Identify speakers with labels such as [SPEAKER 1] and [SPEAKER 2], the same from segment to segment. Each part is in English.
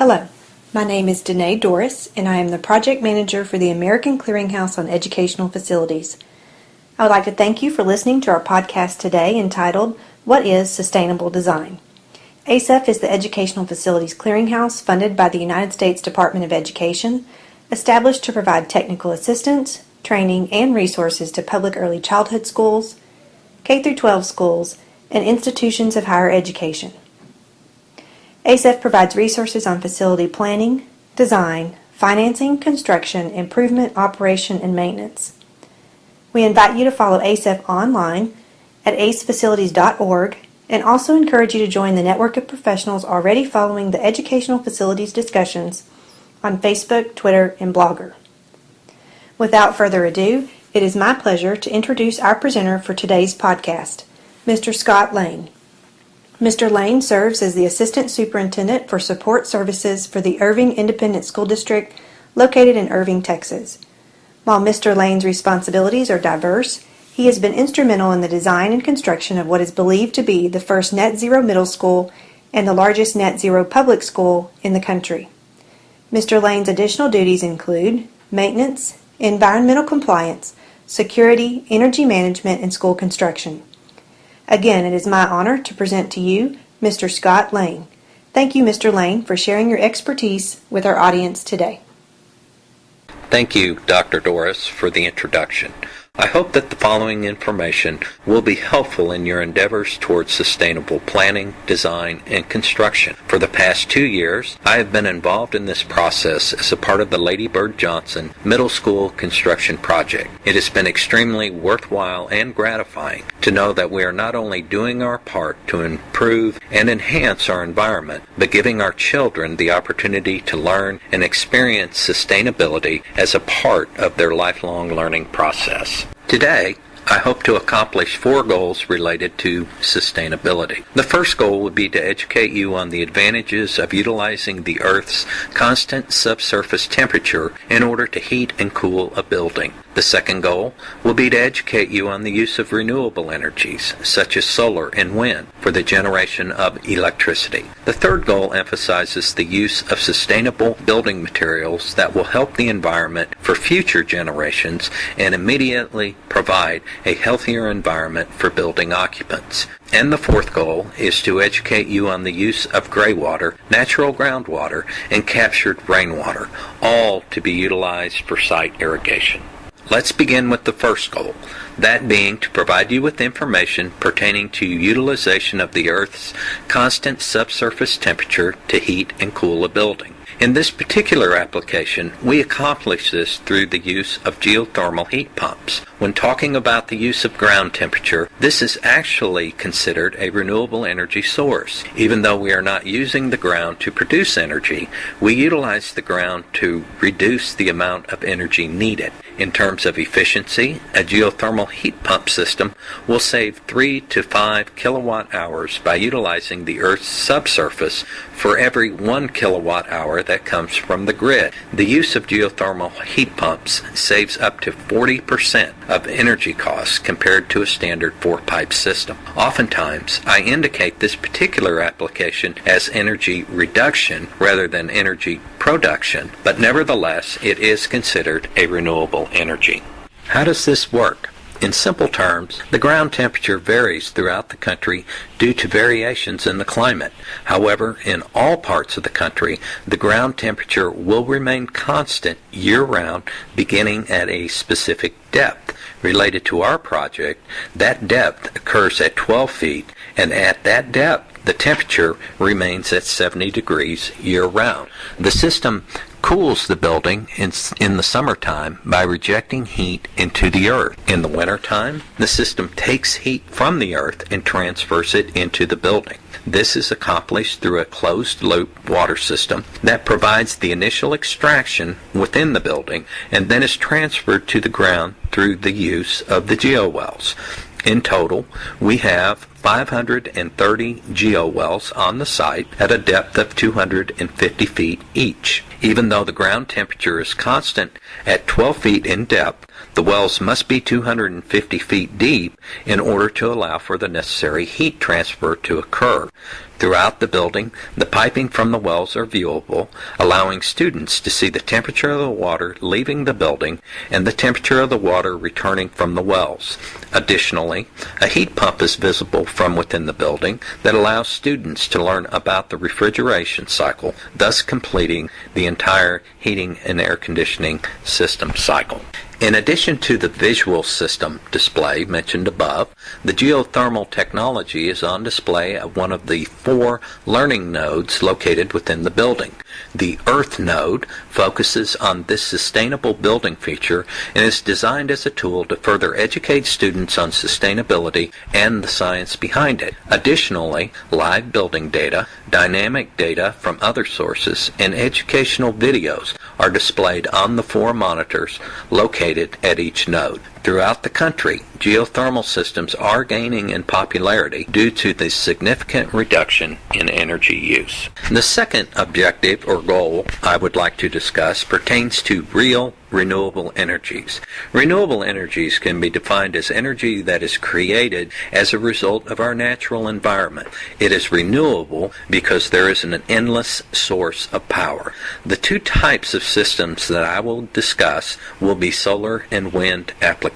[SPEAKER 1] Hello, my name is Danae Doris, and I am the project manager for the American Clearinghouse on Educational Facilities. I would like to thank you for listening to our podcast today entitled What is Sustainable Design? ACEF is the Educational Facilities Clearinghouse funded by the United States Department of Education, established to provide technical assistance, training, and resources to public early childhood schools, K 12 schools, and institutions of higher education. ACEF provides resources on facility planning, design, financing, construction, improvement, operation, and maintenance. We invite you to follow ACEF online at acefacilities.org and also encourage you to join the network of professionals already following the educational facilities discussions on Facebook, Twitter, and Blogger. Without further ado, it is my pleasure to introduce our presenter for today's podcast, Mr. Scott Lane. Mr. Lane serves as the Assistant Superintendent for Support Services for the Irving Independent School District located in Irving, Texas. While Mr. Lane's responsibilities are diverse, he has been instrumental in the design and construction of what is believed to be the first net zero middle school and the largest net zero public school in the country. Mr. Lane's additional duties include maintenance, environmental compliance, security, energy management, and school construction. Again, it is my honor to present to you Mr. Scott Lane. Thank you, Mr. Lane, for sharing your expertise with our audience today.
[SPEAKER 2] Thank you, Dr. Doris, for the introduction. I hope that the following information will be helpful in your endeavors towards sustainable planning, design, and construction. For the past two years, I have been involved in this process as a part of the Lady Bird Johnson Middle School Construction Project. It has been extremely worthwhile and gratifying to know that we are not only doing our part to improve and enhance our environment, but giving our children the opportunity to learn and experience sustainability as a part of their lifelong learning process. Today, I hope to accomplish four goals related to sustainability. The first goal would be to educate you on the advantages of utilizing the Earth's constant subsurface temperature in order to heat and cool a building. The second goal will be to educate you on the use of renewable energies, such as solar and wind, for the generation of electricity. The third goal emphasizes the use of sustainable building materials that will help the environment for future generations and immediately provide a healthier environment for building occupants. And the fourth goal is to educate you on the use of gray water, natural groundwater, and captured rainwater, all to be utilized for site irrigation. Let's begin with the first goal, that being to provide you with information pertaining to utilization of the Earth's constant subsurface temperature to heat and cool a building. In this particular application, we accomplish this through the use of geothermal heat pumps. When talking about the use of ground temperature, this is actually considered a renewable energy source. Even though we are not using the ground to produce energy, we utilize the ground to reduce the amount of energy needed. In terms of efficiency, a geothermal heat pump system will save 3 to 5 kilowatt hours by utilizing the Earth's subsurface for every 1 kilowatt hour that comes from the grid. The use of geothermal heat pumps saves up to 40% of energy costs compared to a standard four-pipe system. Oftentimes, I indicate this particular application as energy reduction rather than energy production, but nevertheless, it is considered a renewable energy. How does this work? In simple terms, the ground temperature varies throughout the country due to variations in the climate. However, in all parts of the country, the ground temperature will remain constant year round beginning at a specific depth. Related to our project, that depth occurs at 12 feet, and at that depth, the temperature remains at 70 degrees year round. The system cools the building in, in the summertime by rejecting heat into the earth. In the wintertime, the system takes heat from the earth and transfers it into the building. This is accomplished through a closed loop water system that provides the initial extraction within the building and then is transferred to the ground through the use of the geowells. In total, we have 530 geowells on the site at a depth of 250 feet each. Even though the ground temperature is constant at 12 feet in depth, the wells must be 250 feet deep in order to allow for the necessary heat transfer to occur. Throughout the building, the piping from the wells are viewable, allowing students to see the temperature of the water leaving the building and the temperature of the water returning from the wells. Additionally, a heat pump is visible from within the building that allows students to learn about the refrigeration cycle, thus completing the entire heating and air conditioning system cycle. In addition to the visual system display mentioned above, the geothermal technology is on display at one of the four learning nodes located within the building. The Earth node focuses on this sustainable building feature and is designed as a tool to further educate students on sustainability and the science behind it. Additionally, live building data, dynamic data from other sources, and educational videos are displayed on the four monitors located at each node. Throughout the country, geothermal systems are gaining in popularity due to the significant reduction in energy use. The second objective or goal I would like to discuss pertains to real renewable energies. Renewable energies can be defined as energy that is created as a result of our natural environment. It is renewable because there is an endless source of power. The two types of systems that I will discuss will be solar and wind applications.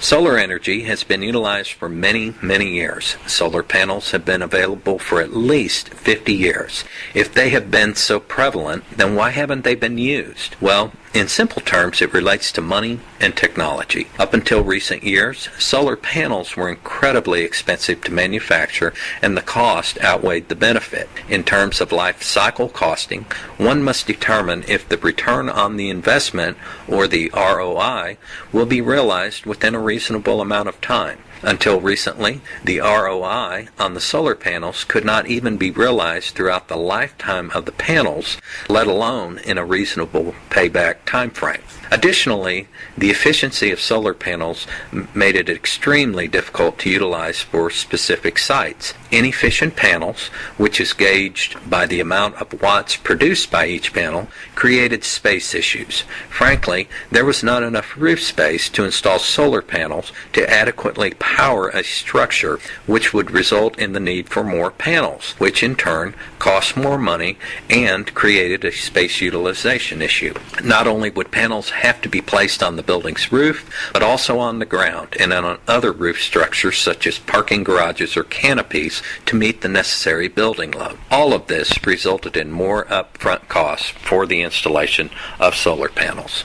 [SPEAKER 2] Solar energy has been utilized for many, many years. Solar panels have been available for at least 50 years. If they have been so prevalent, then why haven't they been used? Well, in simple terms, it relates to money and technology. Up until recent years, solar panels were incredibly expensive to manufacture and the cost outweighed the benefit. In terms of life cycle costing, one must determine if the return on the investment, or the ROI, will be realized within a reasonable amount of time. Until recently, the ROI on the solar panels could not even be realized throughout the lifetime of the panels, let alone in a reasonable payback time frame. Additionally, the efficiency of solar panels made it extremely difficult to utilize for specific sites. Inefficient panels, which is gauged by the amount of watts produced by each panel, created space issues. Frankly, there was not enough roof space to install solar panels to adequately power a structure, which would result in the need for more panels, which in turn cost more money and created a space utilization issue. Not only would panels have to be placed on the building's roof, but also on the ground and on other roof structures such as parking garages or canopies to meet the necessary building load. All of this resulted in more upfront costs for the installation of solar panels.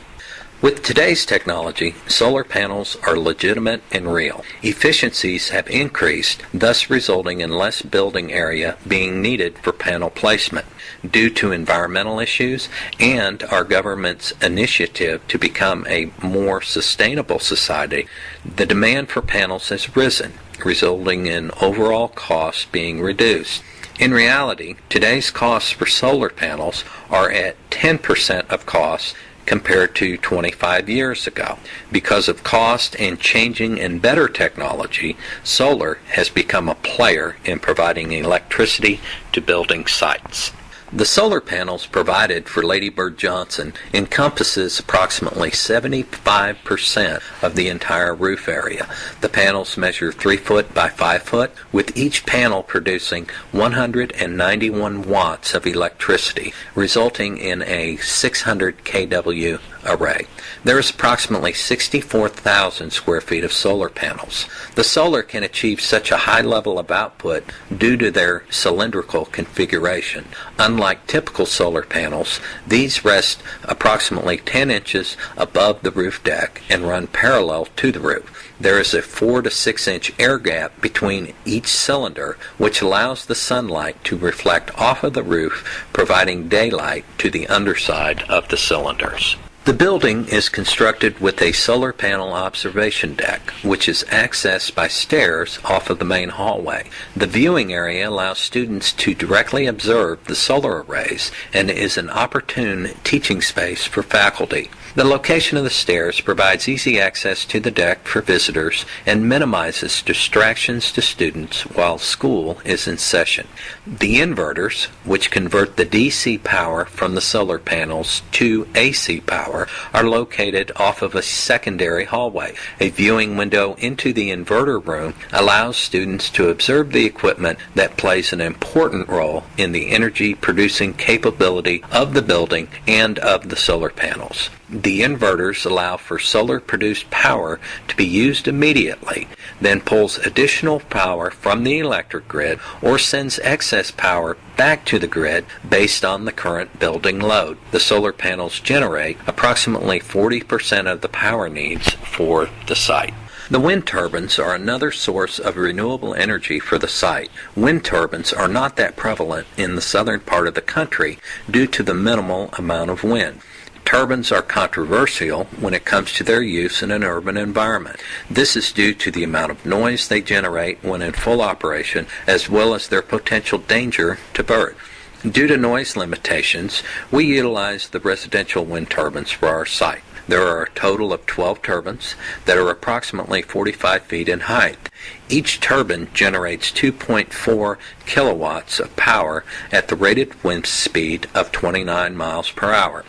[SPEAKER 2] With today's technology, solar panels are legitimate and real. Efficiencies have increased, thus resulting in less building area being needed for panel placement. Due to environmental issues and our government's initiative to become a more sustainable society, the demand for panels has risen, resulting in overall costs being reduced. In reality, today's costs for solar panels are at 10% of costs compared to 25 years ago. Because of cost and changing and better technology, solar has become a player in providing electricity to building sites. The solar panels provided for Lady Bird Johnson encompasses approximately 75% of the entire roof area. The panels measure 3 foot by 5 foot, with each panel producing 191 watts of electricity, resulting in a 600 kW array. There is approximately 64,000 square feet of solar panels. The solar can achieve such a high level of output due to their cylindrical configuration. Unlike typical solar panels, these rest approximately 10 inches above the roof deck and run parallel to the roof. There is a 4 to 6 inch air gap between each cylinder, which allows the sunlight to reflect off of the roof, providing daylight to the underside of the cylinders. The building is constructed with a solar panel observation deck, which is accessed by stairs off of the main hallway. The viewing area allows students to directly observe the solar arrays and is an opportune teaching space for faculty. The location of the stairs provides easy access to the deck for visitors and minimizes distractions to students while school is in session. The inverters, which convert the DC power from the solar panels to AC power, are located off of a secondary hallway. A viewing window into the inverter room allows students to observe the equipment that plays an important role in the energy producing capability of the building and of the solar panels. The inverters allow for solar produced power to be used immediately, then pulls additional power from the electric grid or sends excess power back to the grid based on the current building load. The solar panels generate approximately 40% of the power needs for the site. The wind turbines are another source of renewable energy for the site. Wind turbines are not that prevalent in the southern part of the country due to the minimal amount of wind. Turbines are controversial when it comes to their use in an urban environment. This is due to the amount of noise they generate when in full operation, as well as their potential danger to birds. Due to noise limitations, we utilize the residential wind turbines for our site. There are a total of 12 turbines that are approximately 45 feet in height. Each turbine generates 2.4 kilowatts of power at the rated wind speed of 29 miles per hour.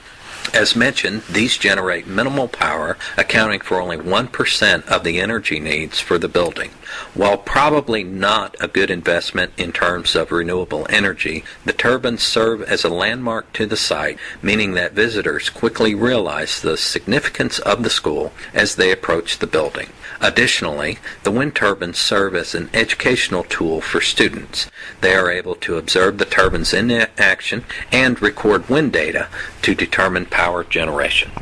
[SPEAKER 2] As mentioned, these generate minimal power, accounting for only 1% of the energy needs for the building. While probably not a good investment in terms of renewable energy, the turbines serve as a landmark to the site, meaning that visitors quickly realize the significance of the school as they approach the building. Additionally, the wind turbines serve as an educational tool for students. They are able to observe the turbines in action and record wind data to determine power generation.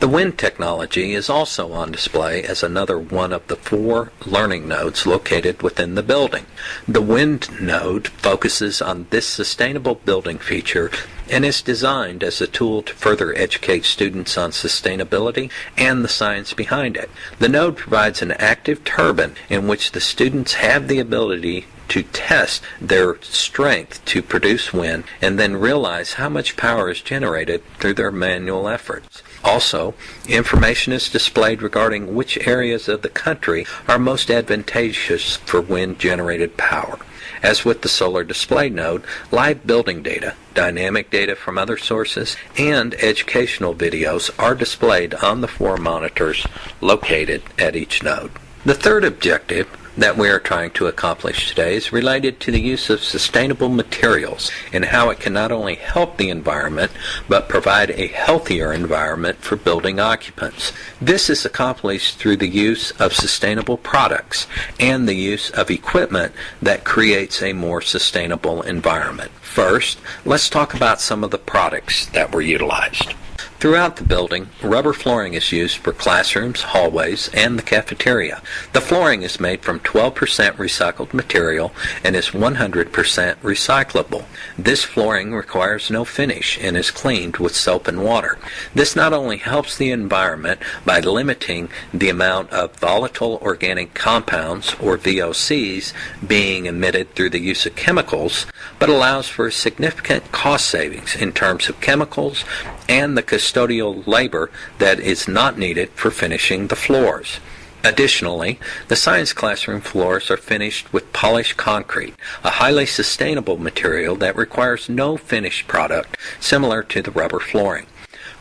[SPEAKER 2] The wind technology is also on display as another one of the four learning nodes located within the building. The wind node focuses on this sustainable building feature and is designed as a tool to further educate students on sustainability and the science behind it. The node provides an active turbine in which the students have the ability to test their strength to produce wind and then realize how much power is generated through their manual efforts. Also, information is displayed regarding which areas of the country are most advantageous for wind generated power. As with the solar display node, live building data, dynamic data from other sources, and educational videos are displayed on the four monitors located at each node. The third objective that we are trying to accomplish today is related to the use of sustainable materials and how it can not only help the environment but provide a healthier environment for building occupants. This is accomplished through the use of sustainable products and the use of equipment that creates a more sustainable environment. First, let's talk about some of the products that were utilized. Throughout the building, rubber flooring is used for classrooms, hallways, and the cafeteria. The flooring is made from 12% recycled material and is 100% recyclable. This flooring requires no finish and is cleaned with soap and water. This not only helps the environment by limiting the amount of volatile organic compounds, or VOCs, being emitted through the use of chemicals, but allows for significant cost savings in terms of chemicals and the custodial labor that is not needed for finishing the floors. Additionally, the science classroom floors are finished with polished concrete, a highly sustainable material that requires no finished product similar to the rubber flooring.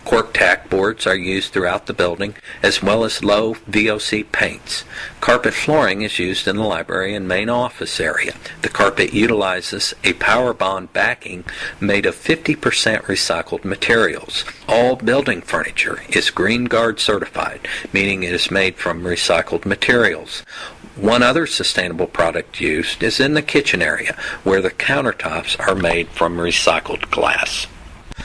[SPEAKER 2] Cork tack boards are used throughout the building, as well as low VOC paints. Carpet flooring is used in the library and main office area. The carpet utilizes a power bond backing made of 50% recycled materials. All building furniture is GREENGUARD certified, meaning it is made from recycled materials. One other sustainable product used is in the kitchen area, where the countertops are made from recycled glass.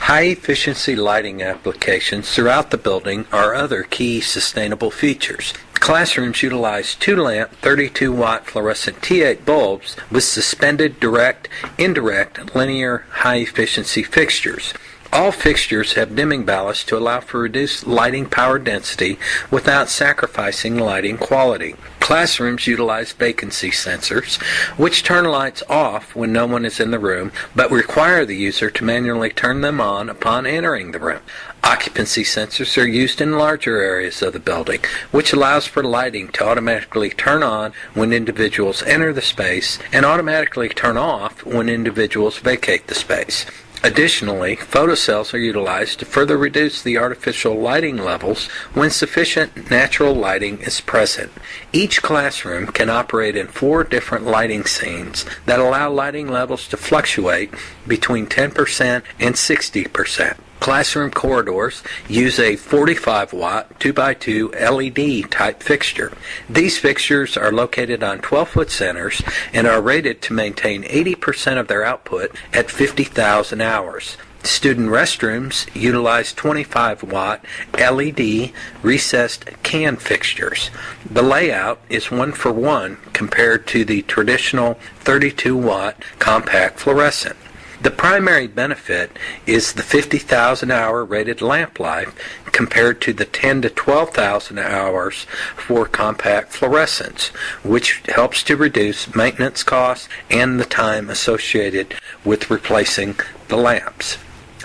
[SPEAKER 2] High efficiency lighting applications throughout the building are other key sustainable features. Classrooms utilize two lamp 32 watt fluorescent T8 bulbs with suspended direct, indirect, linear high efficiency fixtures. All fixtures have dimming ballast to allow for reduced lighting power density without sacrificing lighting quality. Classrooms utilize vacancy sensors, which turn lights off when no one is in the room, but require the user to manually turn them on upon entering the room. Occupancy sensors are used in larger areas of the building, which allows for lighting to automatically turn on when individuals enter the space and automatically turn off when individuals vacate the space. Additionally, photocells are utilized to further reduce the artificial lighting levels when sufficient natural lighting is present. Each classroom can operate in four different lighting scenes that allow lighting levels to fluctuate between 10% and 60%. Classroom corridors use a 45 watt 2x2 LED type fixture. These fixtures are located on 12 foot centers and are rated to maintain 80% of their output at 50,000 hours. Student restrooms utilize 25 watt LED recessed can fixtures. The layout is one for one compared to the traditional 32 watt compact fluorescent. The primary benefit is the 50,000 hour rated lamp life compared to the 10 to 12,000 hours for compact fluorescents, which helps to reduce maintenance costs and the time associated with replacing the lamps.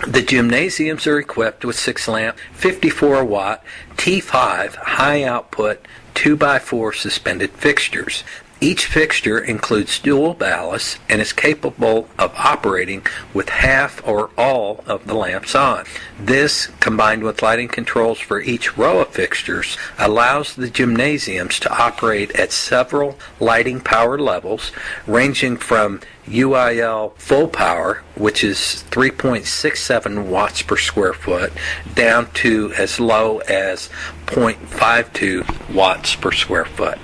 [SPEAKER 2] The gymnasiums are equipped with 6 lamp 54 watt T5 high output 2x4 suspended fixtures. Each fixture includes dual ballast and is capable of operating with half or all of the lamps on. This, combined with lighting controls for each row of fixtures, allows the gymnasiums to operate at several lighting power levels, ranging from UIL full power, which is 3.67 watts per square foot, down to as low as 0.52 watts per square foot.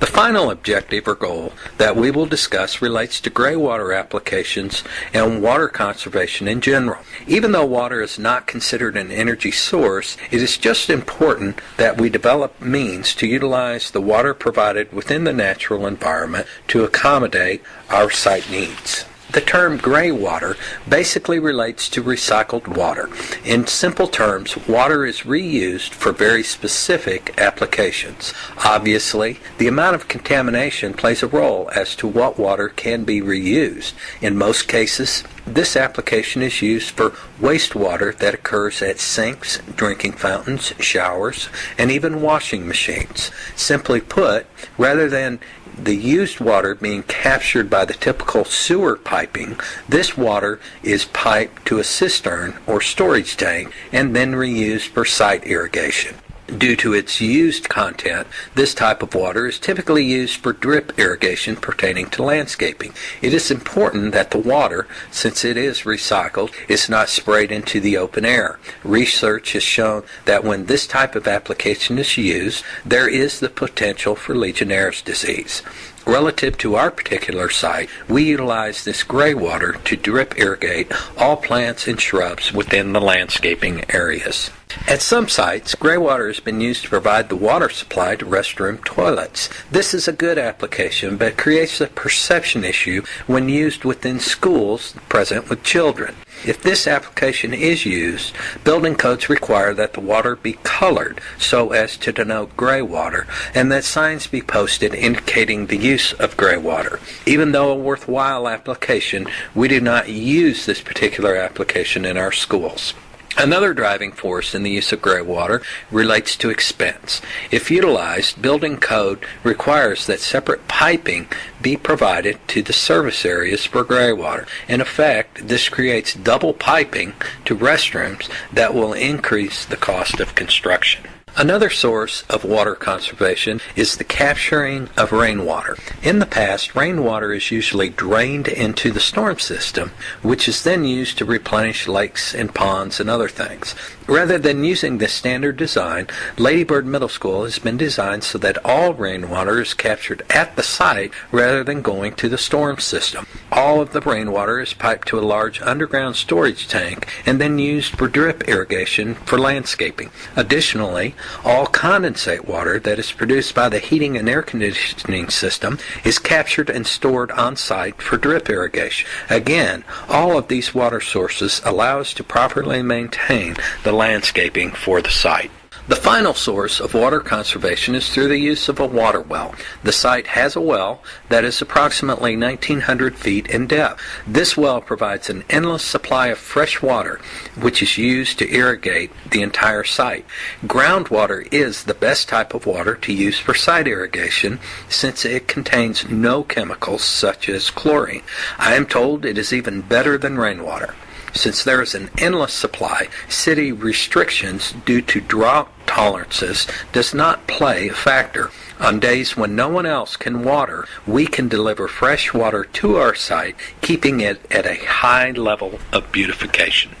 [SPEAKER 2] The final objective or goal that we will discuss relates to gray water applications and water conservation in general. Even though water is not considered an energy source, it is just important that we develop means to utilize the water provided within the natural environment to accommodate our site needs. The term gray water basically relates to recycled water. In simple terms, water is reused for very specific applications. Obviously, the amount of contamination plays a role as to what water can be reused. In most cases, this application is used for wastewater that occurs at sinks, drinking fountains, showers, and even washing machines. Simply put, rather than the used water being captured by the typical sewer piping, this water is piped to a cistern or storage tank and then reused for site irrigation. Due to its used content, this type of water is typically used for drip irrigation pertaining to landscaping. It is important that the water, since it is recycled, is not sprayed into the open air. Research has shown that when this type of application is used, there is the potential for Legionnaire's disease. Relative to our particular site, we utilize this gray water to drip irrigate all plants and shrubs within the landscaping areas. At some sites, gray water has been used to provide the water supply to restroom toilets. This is a good application, but creates a perception issue when used within schools present with children. If this application is used, building codes require that the water be colored so as to denote gray water and that signs be posted indicating the use of gray water. Even though a worthwhile application, we do not use this particular application in our schools. Another driving force in the use of gray water relates to expense. If utilized, building code requires that separate piping be provided to the service areas for gray water. In effect, this creates double piping to restrooms that will increase the cost of construction. Another source of water conservation is the capturing of rainwater. In the past, rainwater is usually drained into the storm system, which is then used to replenish lakes and ponds and other things. Rather than using this standard design, Lady Bird Middle School has been designed so that all rainwater is captured at the site rather than going to the storm system. All of the rainwater is piped to a large underground storage tank and then used for drip irrigation for landscaping. Additionally, All condensate water that is produced by the heating and air conditioning system is captured and stored on site for drip irrigation. Again, all of these water sources allow us to properly maintain the landscaping for the site. The final source of water conservation is through the use of a water well. The site has a well that is approximately 1900 feet in depth. This well provides an endless supply of fresh water, which is used to irrigate the entire site. Groundwater is the best type of water to use for site irrigation since it contains no chemicals such as chlorine. I am told it is even better than rainwater. Since there is an endless supply, city restrictions due to drought tolerances does not play a factor. On days when no one else can water, we can deliver fresh water to our site, keeping it at a high level of beautification.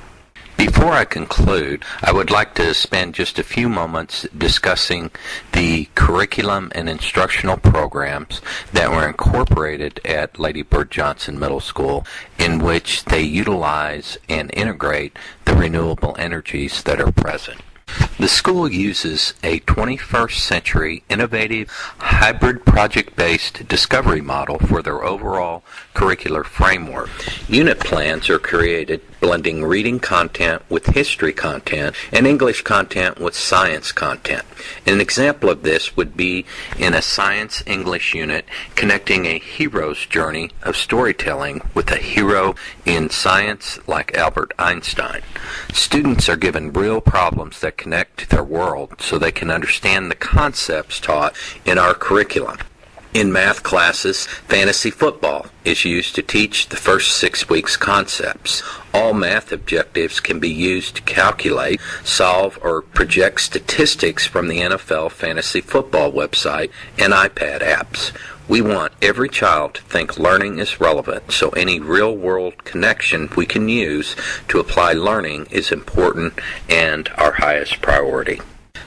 [SPEAKER 2] Before I conclude, I would like to spend just a few moments discussing the curriculum and instructional programs that were incorporated at Lady Bird Johnson Middle School in which they utilize and integrate the renewable energies that are present. The school uses a 21st century innovative hybrid project based discovery model for their overall curricular framework. Unit plans are created blending reading content with history content and English content with science content. An example of this would be in a science English unit connecting a hero's journey of storytelling with a hero in science like Albert Einstein. Students are given real problems that connect to their world so they can understand the concepts taught in our curriculum. In math classes, fantasy football is used to teach the first six weeks concepts. All math objectives can be used to calculate, solve, or project statistics from the NFL fantasy football website and iPad apps. We want every child to think learning is relevant, so any real world connection we can use to apply learning is important and our highest priority.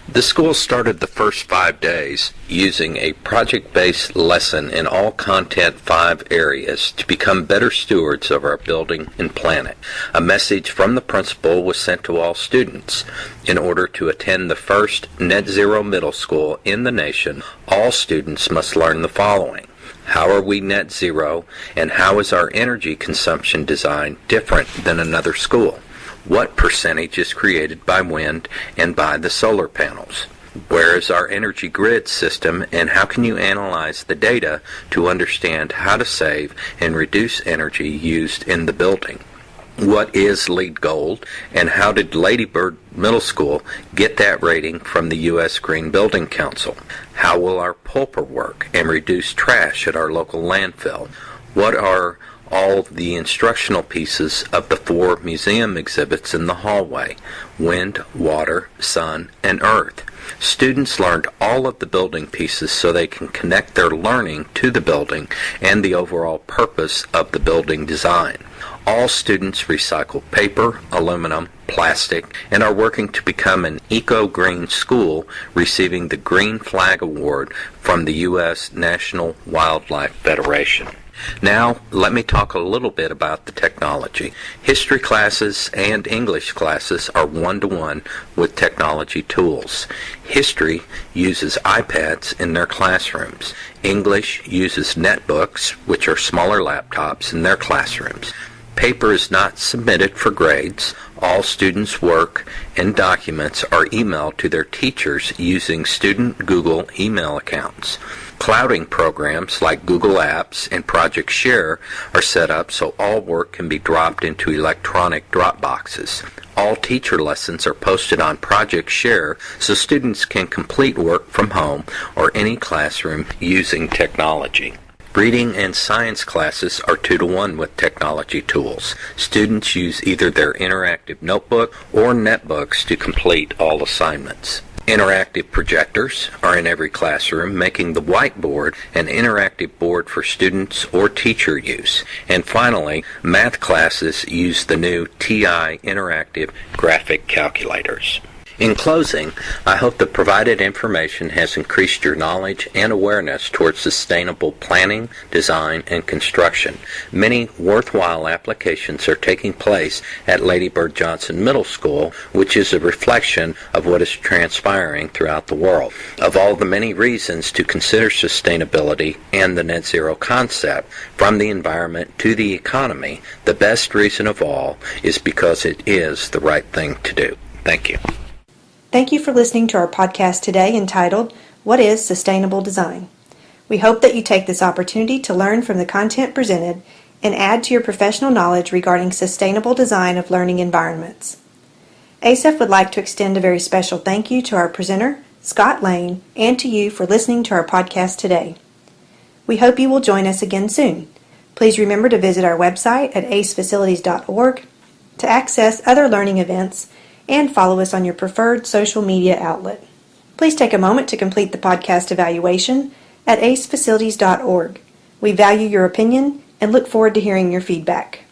[SPEAKER 2] The school started the first five days using a project based lesson in all content five areas to become better stewards of our building and planet. A message from the principal was sent to all students. In order to attend the first net zero middle school in the nation, all students must learn the following. How are we net zero, and how is our energy consumption design different than another school? What percentage is created by wind and by the solar panels. Where is our energy grid system and how can you analyze the data to understand how to save and reduce energy used in the building? What is LEED Gold and how did Lady Bird Middle School get that rating from the U.S. Green Building Council? How will our pulper work and reduce trash at our local landfill? What are all the instructional pieces of the four museum exhibits in the hallway wind, water, sun, and earth. Students learned all of the building pieces so they can connect their learning to the building and the overall purpose of the building design. All students recycle paper, aluminum, plastic, and are working to become an eco-green school receiving the Green Flag Award from the U.S. National Wildlife Federation. Now, let me talk a little bit about the technology. History classes and English classes are one to one with technology tools. History uses iPads in their classrooms. English uses netbooks, which are smaller laptops, in their classrooms. Paper is not submitted for grades. All students' work and documents are emailed to their teachers using student Google email accounts. Clouding programs like Google Apps and Project Share are set up so all work can be dropped into electronic Dropboxes. All teacher lessons are posted on Project Share so students can complete work from home or any classroom using technology. Reading and science classes are two to one with technology tools. Students use either their interactive notebook or netbooks to complete all assignments. Interactive projectors are in every classroom, making the whiteboard an interactive board for students or teacher use. And finally, math classes use the new TI interactive graphic calculators. In closing, I hope the provided information has increased your knowledge and awareness towards sustainable planning, design, and construction. Many worthwhile applications are taking place at Lady Bird Johnson Middle School, which is a reflection of what is transpiring throughout the world. Of all the many reasons to consider sustainability and the net zero concept, from the environment to the economy, the best reason of all is because it is the right thing to do. Thank you.
[SPEAKER 1] Thank you for listening to our podcast today entitled, What is Sustainable Design? We hope that you take this opportunity to learn from the content presented and add to your professional knowledge regarding sustainable design of learning environments. ACEF would like to extend a very special thank you to our presenter, Scott Lane, and to you for listening to our podcast today. We hope you will join us again soon. Please remember to visit our website at acefacilities.org to access other learning events and follow us on your preferred social media outlet. Please take a moment to complete the podcast evaluation at acefacilities.org. We value your opinion and look forward to hearing your feedback.